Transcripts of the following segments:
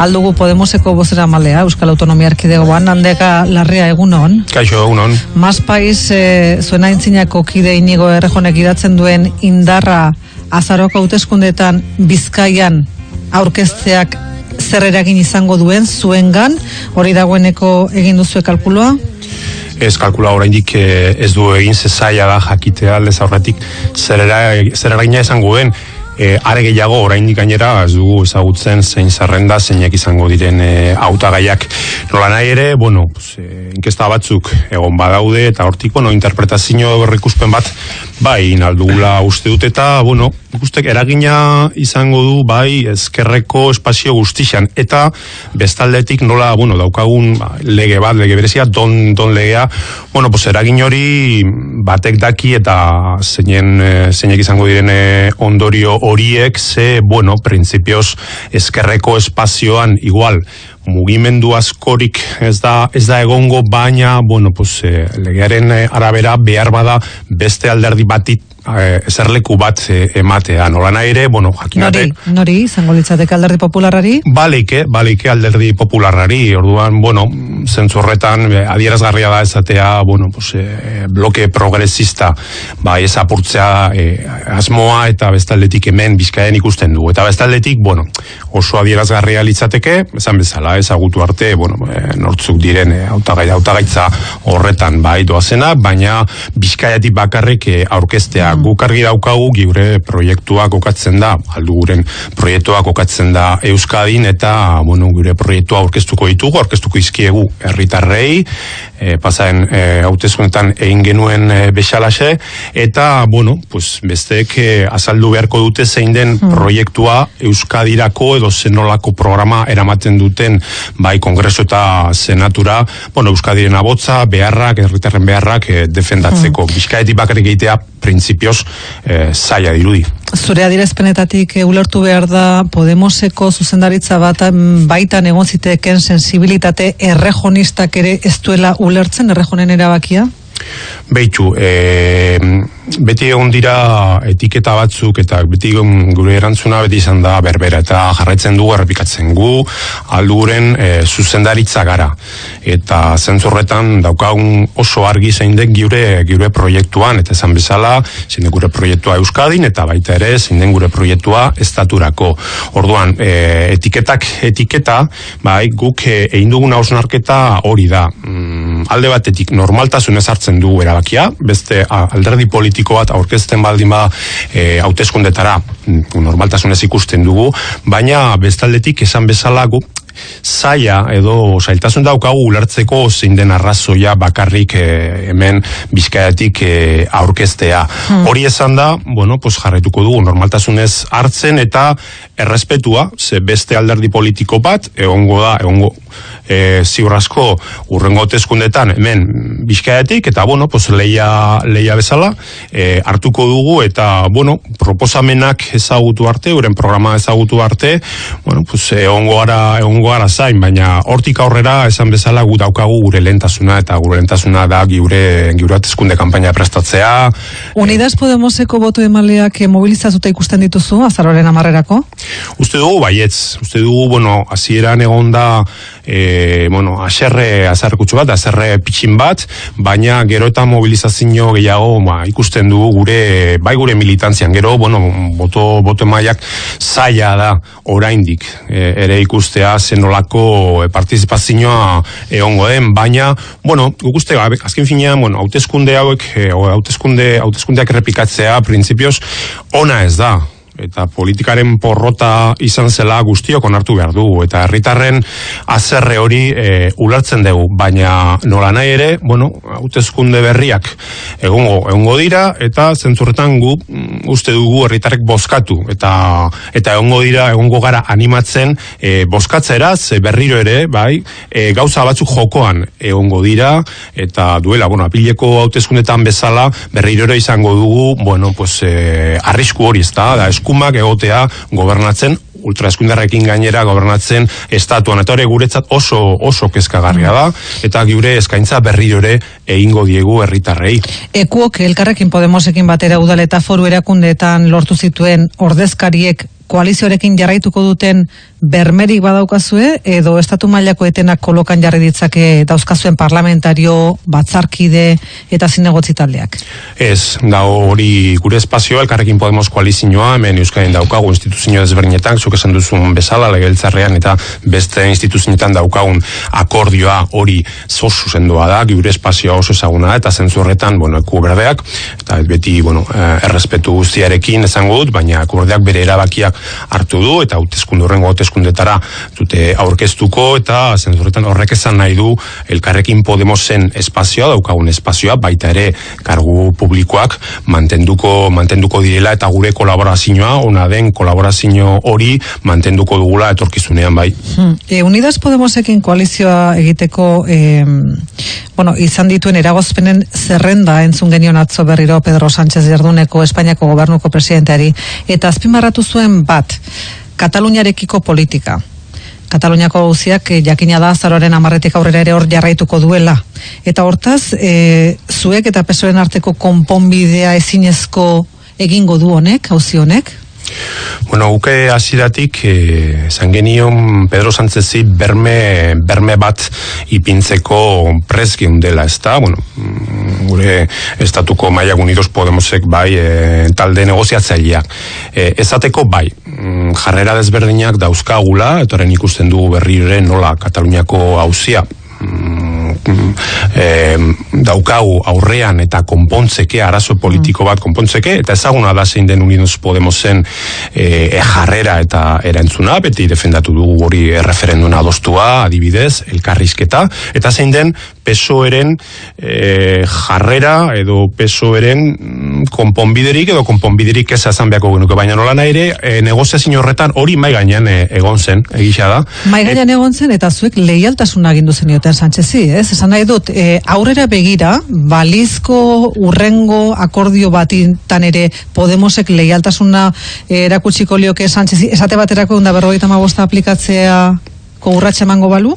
aldugu Podemoseko bozera malea, Euskal Autonomia Arkidegoan, handeka larria egunon. Kaixo, egunon. Mas paiz, e, zuen aintzinako kide inigo errejonek idatzen duen indarra azaroko hauteskundetan bizkaian aurkezteak zer eragin izango duen zuengan, hori dagoeneko egin duzue kalkuloa? Ez kalkula oraindik eh, ez du egin zezaila da jakitea aldez aurretik zer eragina izango duen e, are gehiago oraindik gainera ez dugu ezagutzen zein zerrenda zeinak izango diren e, hautagaiak nola nahi ere bueno pues e, inkesta batzuk egon badaude eta hortik bueno interpretazio berrikuspen bat bai inaldugula uste dut eta bueno ikustek eragina izango du bai ezkerreko espazio guztixan eta bestaldetik nola bueno daukagun ba, lege bat lege berezia don don legea bueno pues eragin hori batek daki eta zeinen zeinek izango diren ondorio horiek ze, bueno, printzipioz eskerreko espazioan igual mugimendu askorik ez da ez da egongo baina bueno pues e, legearen eh, arabera behar bada beste alderdi batit eserleku bat eh, ematea. Nola nahi ere, bueno, jakinate... Nori, nori, zango litzateke alderdi popularari? Baleike, baleike alderdi popularari. Orduan, bueno, zentzurretan, eh, adierazgarria da ezatea, bueno, pues, eh, bloke progresista, ba, ez apurtzea eh, asmoa eta bestaldetik hemen bizkaen ikusten du. Eta bestaldetik, bueno, oso adierazgarria litzateke, esan bezala, ezagutu arte, bueno, eh, nortzuk diren eh, autagai, autagaitza horretan, bai, doazena, baina bizkaiatik bakarrik eh, aurkestea guk argi daukagu gure proiektua kokatzen da, aldu guren proiektua kokatzen da Euskadin eta bueno, gure proiektua aurkeztuko ditugu, aurkeztuko izkiegu herritarrei, e, pasaren e, hautezkonetan egin genuen e, bexalaxe, eta, bueno, pues, bestek e, azaldu beharko dute zein den mm. proiektua Euskadirako edo zenolako programa eramaten duten bai kongreso eta senatura, bueno, Euskadiren abotza, beharrak, herritarren beharrak e, defendatzeko. Mm. Bizkaetik bakarrik egitea printzipioz e, zaila dirudi. Zure adirezpenetatik e, ulertu behar da Podemoseko zuzendaritza bat baitan egon ziteken sensibilitate errejonistak ere ez duela ulertzen errejonen erabakia? Beitu, e, beti egon dira etiketa batzuk eta beti gure erantzuna beti izan da berbera eta jarraitzen dugu errepikatzen gu alduren e, zuzendaritza gara. Eta zentzurretan daukagun oso argi zein den gure, gure proiektuan. Eta esan bezala zein den gure proiektua Euskadin eta baita ere zein den gure proiektua estaturako. Orduan e, etiketak etiketa bai guk e, egin duguna osnarketa hori da. Mm, alde batetik normaltasunez hartzen dugu erabakia beste alderdi politiko bat aurkezten baldin ba e, hauteskundetara mm, normaltasunez ikusten dugu baina bestaldetik esan bezala gu zaila edo zailtasun daukagu ulertzeko zein den arrazoia bakarrik e, hemen bizkaiatik e, aurkeztea. Hmm. Hori esan da, bueno, pues jarretuko dugu normaltasunez hartzen eta errespetua, ze beste alderdi politiko bat, egongo da, egongo e, ziurrasko urrengo tezkundetan hemen bizkaiatik, eta bueno, pues leia, leia bezala, e, hartuko dugu, eta bueno, proposamenak ezagutu arte, uren programa ezagutu arte, bueno, pues egongo gara, egongo gara zain, baina hortik aurrera esan bezala gu daukagu gure lentasuna, eta gure lentasuna da gure, gure atezkunde kampaina prestatzea. Unidas Podemoseko boto emaleak mobilizazuta ikusten dituzu, azaroren amarrerako? Uste dugu, baietz, uste dugu, bueno, hasieran egon da, e, bueno, aserre azarkutsu bat, aserre pitxin bat, baina gero eta mobilizazio gehiago ba, ikusten dugu gure, bai gure militantzian, gero, bueno, boto, boto emaiak zaila da oraindik e, ere ikustea zenolako e, partizipazioa egongo den, baina, bueno, ikuste, azken finean, bueno, hauteskunde hauek, e, hauteskunde, hauteskundeak errepikatzea, printzipioz, ona ez da, eta politikaren porrota izan zela guztiok onartu behar dugu. Eta herritarren azerre hori e, ulertzen dugu. Baina nola nahi ere bueno hautezkunde berriak egongo egongo dira. Eta zentzurretan gu mm, uste dugu herritarrek bozkatu. Eta eta egongo dira egongo gara animatzen e, bozkatzera ze berriro ere bai e, gauza batzuk jokoan egongo dira. Eta duela bueno apileko hautezkundetan bezala berriro ere izango dugu bueno pues e, arrisku hori ezta? Da eskumak egotea gobernatzen ultraeskundarrekin gainera gobernatzen estatuan eta hori guretzat oso oso kezkagarria da eta gure eskaintza berri ere egingo diegu herritarrei. Ekuok elkarrekin Podemosekin batera udal eta foru erakundeetan lortu zituen ordezkariek koalizioarekin jarraituko duten bermerik badaukazue edo estatu mailako etenak kolokan jarri ditzake dauzkazuen parlamentario batzarkide eta zinegotzi taldeak. Ez, da hori gure espazioa elkarrekin Podemos koalizioa hemen Euskadien daukagu instituzio desberdinetan zuk esan duzun bezala legeltzarrean eta beste instituzioetan daukagun akordioa hori zozu zendua da, gure espazioa oso ezaguna eta zentzu horretan, bueno, berdeak eta beti, bueno, eh, errespetu guztiarekin esango dut, baina berdeak bere erabakiak hartu du eta hautezkundu horrengo hauteskundetara dute aurkeztuko eta zentzurretan horrek esan nahi du elkarrekin Podemosen espazioa, daukagun espazioa, baita ere kargu publikoak mantenduko, mantenduko direla eta gure kolaborazioa, ona den kolaborazio hori mantenduko dugula etorkizunean bai. Hmm. E, Unidas Podemosekin koalizioa egiteko e, bueno, izan dituen eragozpenen zerrenda entzun genion atzo berriro Pedro Sánchez Jarduneko Espainiako gobernuko presidenteari eta azpimarratu zuen bat Kataluniarekiko politika. Kataluniako gauziak eh, jakina da azaroaren amarretik aurrera ere hor jarraituko duela. Eta hortaz, e, zuek eta pesoen arteko konponbidea ezinezko egingo du honek, hauzi honek? Bueno, uke hasiratik eh, esan genion Pedro Sánchezi berme, berme bat ipintzeko prez dela, ez da? Bueno, mm, gure estatuko maia unidos Podemosek bai e, talde negoziatzaileak. E, ezateko bai, mm, jarrera desberdinak dauzkagula, etoren ikusten dugu berri nola Kataluniako hauzia, e, daukagu aurrean eta konpontzeke, arazo politiko bat konpontzeke, eta ezaguna da zein den Unidos Podemosen e, e jarrera eta erantzuna, beti defendatu dugu hori referenduna adostua, adibidez, elkarrizketa, eta zein den pesoeren e, jarrera edo pesoeren mm, konponbiderik edo konponbiderik ez azan beako genuke, baina nola nahi ere e, negoziazio horretan hori mai gainean e, egon zen, egisa da. Mai gainean egon zen eta zuek leialtasuna agindu zenioten Sanchezi, ez? Esan nahi dut, e, aurrera begira, balizko urrengo akordio batintan ere Podemosek leialtasuna e, erakutsiko lioke Sanchezi, esate baterako da berrogeita magosta aplikatzea ko urratxe emango balu?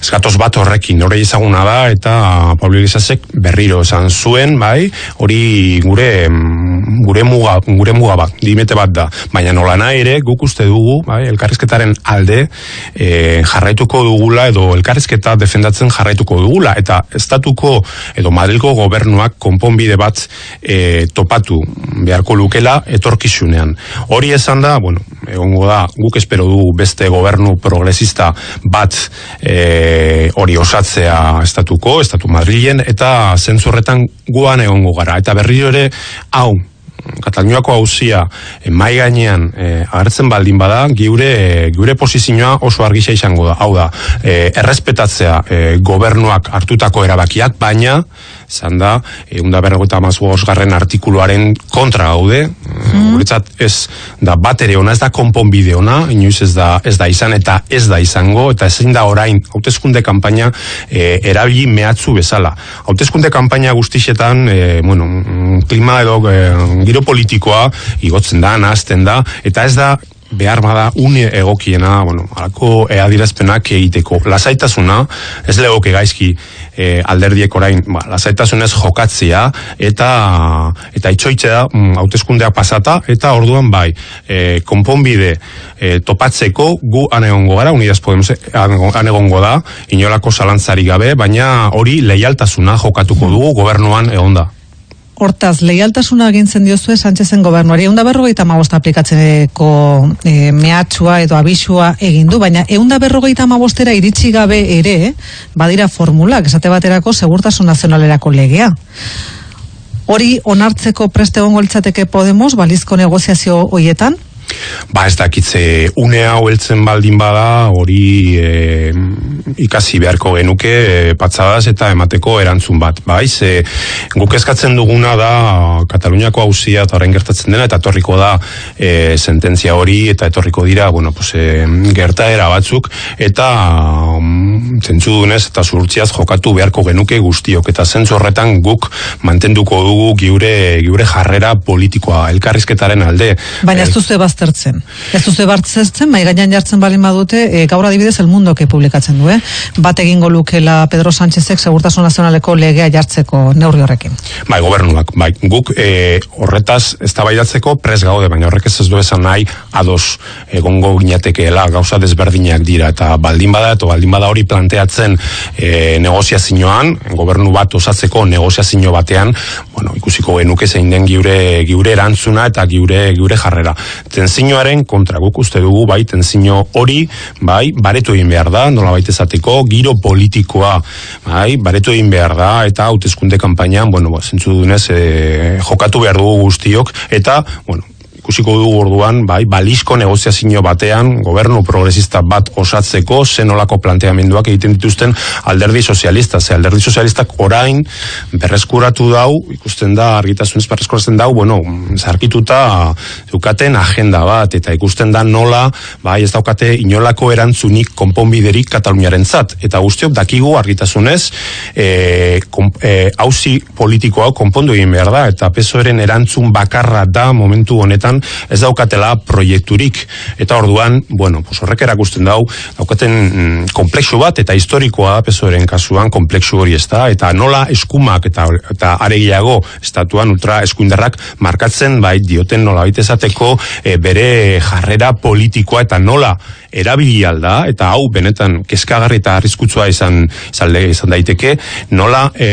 Ez gatoz bat horrekin, hori ezaguna da, eta Pablo Iglesiasek berriro esan zuen, bai, hori gure gure muga, gure muga bat, dimete bat da. Baina nola nahi ere, guk uste dugu, bai, elkarrizketaren alde e, jarraituko dugula, edo elkarrizketa defendatzen jarraituko dugula, eta estatuko, edo Madrilko gobernuak konponbide bat e, topatu beharko lukela etorkizunean. Hori esan da, bueno, egongo da, guk espero dugu beste gobernu progresista bat e, hori osatzea estatuko, estatu Madrilen, eta zentzurretan guan egongo gara. Eta berri ere, hau, Kataluniako hauzia e, mai gainean e, agertzen baldin bada, gure, e, gure posizioa oso argisa izango da. Hau da, e, errespetatzea e, gobernuak hartutako erabakiak, baina zan da, egun da berrogeta garren artikuluaren kontra gaude, mm. guretzat ez da bat ere ona, ez da konponbide ona, inoiz ez da, ez da izan eta ez da izango, eta ezin da orain, hautezkunde kanpaina e, erabili mehatzu bezala. Hautezkunde kanpaina guztixetan, e, bueno, klima edo e, giro politikoa igotzen da, nahazten da, eta ez da behar bada une egokiena, bueno, alako eadirazpenak egiteko. Lasaitasuna, ez legoke gaizki e, alderdiek orain, ba, lasaitasunez jokatzea, eta eta itxoitzea mm, hauteskundeak pasata, eta orduan bai, e, konponbide e, topatzeko gu anegongo gara, unidaz podemos anegongo da, inolako zalantzari gabe, baina hori leialtasuna jokatuko dugu gobernuan egonda. Hortaz, leialtasuna agintzen diozue Sánchezen gobernuari. Eunda berrogeita mabosta aplikatzeko e, mehatxua edo abisua egin du, baina eunda berrogeita mabostera iritsi gabe ere, badira formulak, esate baterako segurtasun nazionalerako legea. Hori onartzeko preste ongoltzateke Podemos, balizko negoziazio hoietan? Ba ez dakitze une hau heltzen baldin bada hori e, ikasi beharko genuke e, patzadas eta emateko erantzun bat. Bai, ze guk eskatzen duguna da Kataluniako auzia eta orain gertatzen dena eta etorriko da e, sententzia hori eta etorriko dira, bueno, pues, e, gertaera batzuk eta zentzu dunez eta zurtziaz jokatu beharko genuke guztiok eta zentzu horretan guk mantenduko dugu giure, giure jarrera politikoa elkarrizketaren alde. Baina ez duzu baztertzen. Ez duzu baztertzen, mai gainan jartzen bali madute, e, gaur adibidez el mundoke publikatzen du, eh? Bat egingo lukela Pedro Sánchezek segurtasun nazionaleko legea jartzeko neurri horrekin. Bai, gobernuak, bai, guk e, horretaz ez pres gaude, baina horrek ez ez du esan nahi ados egongo ginatekeela gauza desberdinak dira eta baldin bada eta baldin bada hori planteatzen e, negoziazioan, gobernu bat osatzeko negoziazio batean, bueno, ikusiko genuke zein den giure, giure erantzuna eta giure, giure jarrera. Tenzinoaren kontra. Guk uste dugu, bai, tenzino hori, bai, baretu egin behar da, nola baita esateko, giro politikoa, bai, baretu egin behar da, eta hautezkunde kanpainan, bueno, ba, zentzu dunez, e, jokatu behar dugu guztiok, eta, bueno, ikusiko du orduan, bai, balizko negoziazio batean, gobernu progresista bat osatzeko, zenolako planteamenduak egiten dituzten alderdi sozialista. Ze alderdi sozialistak orain berreskuratu dau, ikusten da, argitasunez berreskuratzen dau, bueno, zarkituta dukaten agenda bat, eta ikusten da nola, bai, ez daukate inolako erantzunik konponbiderik Kataluniaren zat. Eta guztiok dakigu argitasunez, e, kom, e, hauzi politikoa konpondu egin behar da, eta pesoeren erantzun bakarra da momentu honetan ez daukatela proiekturik. Eta orduan, bueno, pues horrek erakusten dau, daukaten mm, komplexu bat eta historikoa pesoeren kasuan komplexu hori ez da, eta nola eskumak eta, eta aregiago estatuan ultra eskuindarrak markatzen bai dioten nola baitezateko e, bere jarrera politikoa eta nola erabili alda eta hau benetan kezkagarri eta arriskutsua izan izan, izan daiteke. Nola e,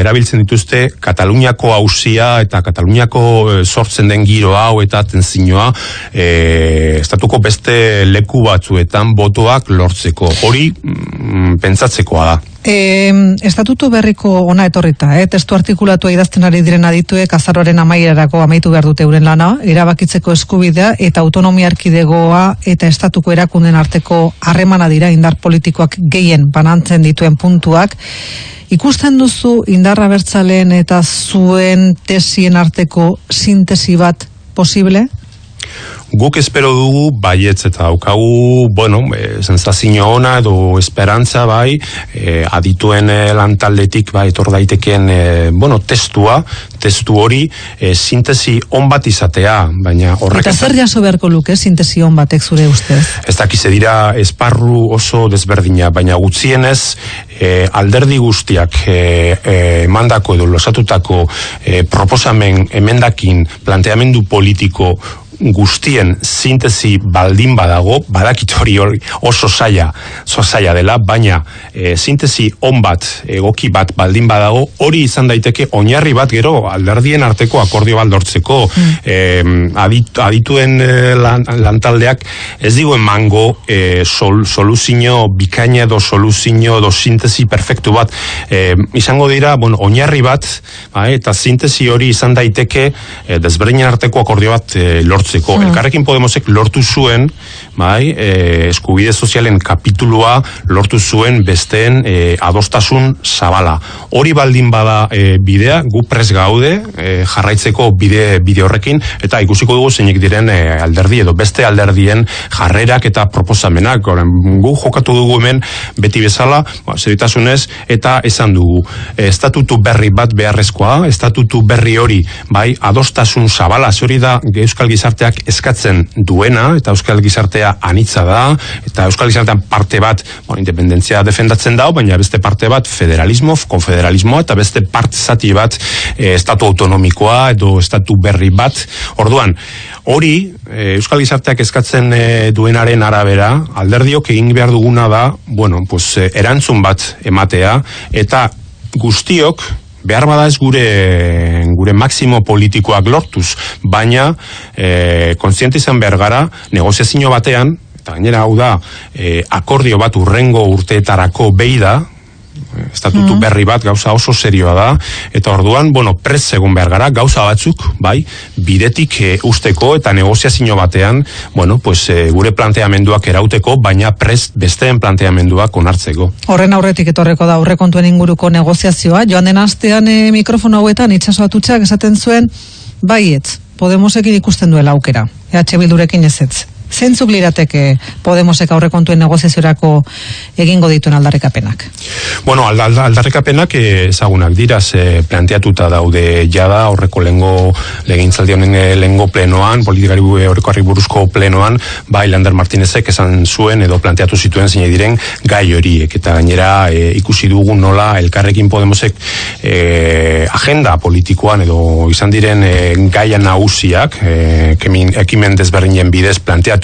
erabiltzen dituzte Kataluniako hauzia eta Kataluniako e, sortzen den giro hau eta tenzinoa e, estatuko beste leku batzuetan botoak lortzeko hori mm, pentsatzekoa da E, estatutu berriko ona etorrita, eh? testu artikulatu idazten ari diren adituek azaroren amaierarako amaitu behar dute euren lana, erabakitzeko eskubidea eta autonomia arkidegoa eta estatuko erakunden arteko harremana dira indar politikoak gehien banantzen dituen puntuak. Ikusten duzu indarra bertzalen eta zuen tesien arteko sintesi bat posible? Guk espero dugu baietz eta daukagu, bueno, e, sensazio ona edo esperantza bai, e, adituen e, lantaldetik bai etor daitekeen e, bueno, testua, testu hori e, sintesi on bat izatea, baina horrek Eta zer jaso beharko luke sintesi on batek zure ustez? Ez dakize dira esparru oso desberdina, baina gutxienez e, alderdi guztiak e, e, mandako edo losatutako e, proposamen emendakin planteamendu politiko guztien sintesi baldin badago, badakit hori oso saia, oso saia dela, baina e, sintesi on bat, egoki bat baldin badago, hori izan daiteke oinarri bat gero alderdien arteko akordio baldortzeko mm. adituen e, lantaldeak ez diguen mango e, sol, soluzio bikaina edo soluzio edo sintesi perfektu bat. E, izango dira, bueno, oinarri bat ba, eta sintesi hori izan daiteke e, desberdinen arteko akordio bat e, lortzeko lortzeko. Hmm. Elkarrekin Podemosek lortu zuen, bai, e, eskubide sozialen kapitulua lortu zuen besteen e, adostasun zabala. Hori baldin bada e, bidea, gu pres gaude e, jarraitzeko bide, bide horrekin, eta ikusiko dugu zeinik diren e, alderdi edo beste alderdien jarrerak eta proposamenak. Goren, gu jokatu dugu hemen beti bezala, ba, zeritasunez, eta esan dugu. E, estatutu berri bat beharrezkoa, estatutu berri hori, bai, adostasun zabala, hori da Euskal Gizarte gizarteak eskatzen duena eta euskal gizartea anitza da eta euskal gizartean parte bat bon, independentzia defendatzen dau, baina beste parte bat federalismo, konfederalismoa eta beste parte zati bat e, estatu autonomikoa edo estatu berri bat. Orduan, hori e, euskal gizarteak eskatzen e, duenaren arabera, alderdiok egin behar duguna da, bueno, pues, erantzun bat ematea eta guztiok behar bada ez gure gure maksimo politikoak lortuz, baina e, kontziente izan behar gara negoziazio batean, eta gainera hau da e, akordio bat urrengo urteetarako behi da, estatutu mm. berri bat gauza oso serioa da eta orduan, bueno, prez egon behar gara gauza batzuk, bai, bidetik e, usteko eta negoziazio batean bueno, pues, e, gure planteamenduak erauteko, baina prez besteen planteamenduak onartzeko. Horren aurretik etorreko da aurrekontuen inguruko negoziazioa, joan den astean e, mikrofono hauetan itxaso esaten zuen baietz, Podemosekin ikusten duela aukera, EH Bildurekin ez Zentzuk lirateke Podemosek aurrekontuen negoziaziorako egingo dituen aldarrikapenak? Bueno, aldarrikapenak ezagunak dira, ze planteatuta daude jada aurreko lengo legintzaldi honen eh, lengo plenoan, politikari horreko buruzko plenoan, bai Lander Martinezek esan zuen edo planteatu zituen zein diren gai horiek eta gainera e, ikusi dugu nola elkarrekin Podemosek e, agenda politikoan edo izan diren e, gaia nagusiak e, ekimen desberdinen bidez planteatu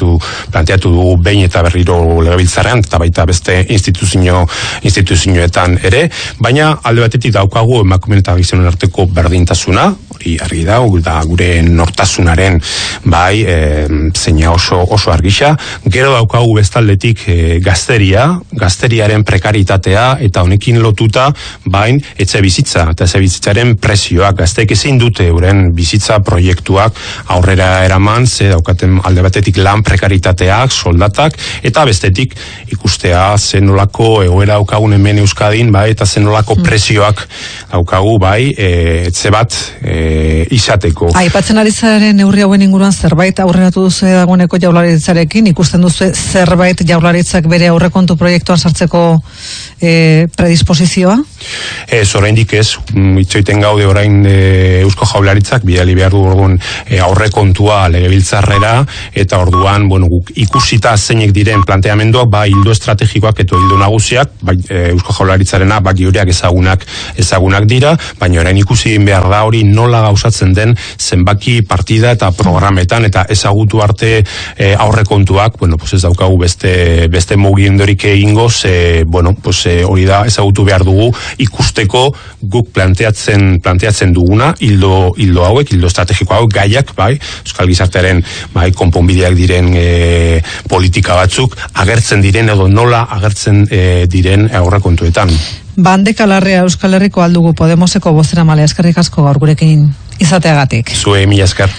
planteatu dugu behin eta berriro legabiltzarrean eta baita beste instituzio instituzioetan ere, baina alde batetik daukagu emakumen eta gizonen arteko berdintasuna, hori argi da, da gure nortasunaren bai e, zeina oso, oso argisa, gero daukagu bestaldetik e, gazteria, gazteriaren prekaritatea eta honekin lotuta bain etxe bizitza, eta etxe bizitzaren presioak, gazteek ezin dute euren bizitza proiektuak aurrera eraman, ze daukaten alde batetik lan prekaritateak, soldatak, eta bestetik ikustea zenolako egoera daukagun hemen Euskadin, bai, eta zenolako hmm. presioak daukagu, bai, e, etxe bat e, izateko. Aipatzen ari zaren neurri hauen inguruan zerbait aurreratu duzu dagoeneko jaularitzarekin, ikusten duzu zerbait jaularitzak bere aurrekontu proiektuan sartzeko e, predisposizioa? Ez, oraindik ez, mm, itxoiten gaude orain e, Eusko Jaularitzak bidali behar du orduan e, aurrekontua legebiltzarrera eta orduan, bueno, guk ikusita zeinek diren planteamenduak, ba hildo estrategikoak eta hildo nagusiak, ba, e, Eusko Jaularitzarena, ba giureak ezagunak ezagunak dira, baina orain ikusi behar da hori nola gauzatzen den zenbaki partida eta programetan eta ezagutu arte e, aurrekontuak, bueno, pues ez daukagu beste beste mugiendorik egingo, ze, bueno, pues e, hori da ezagutu behar dugu ikusteko guk planteatzen planteatzen duguna hildo hildo hauek hildo estrategiko hauek gaiak bai euskal gizartearen bai konponbideak diren e, politika batzuk agertzen diren edo nola agertzen e, diren aurrekontuetan Bande kalarrea Euskal Herriko aldugu Podemoseko bozera male eskerrik asko gaur gurekin izateagatik. Zue, mi esker.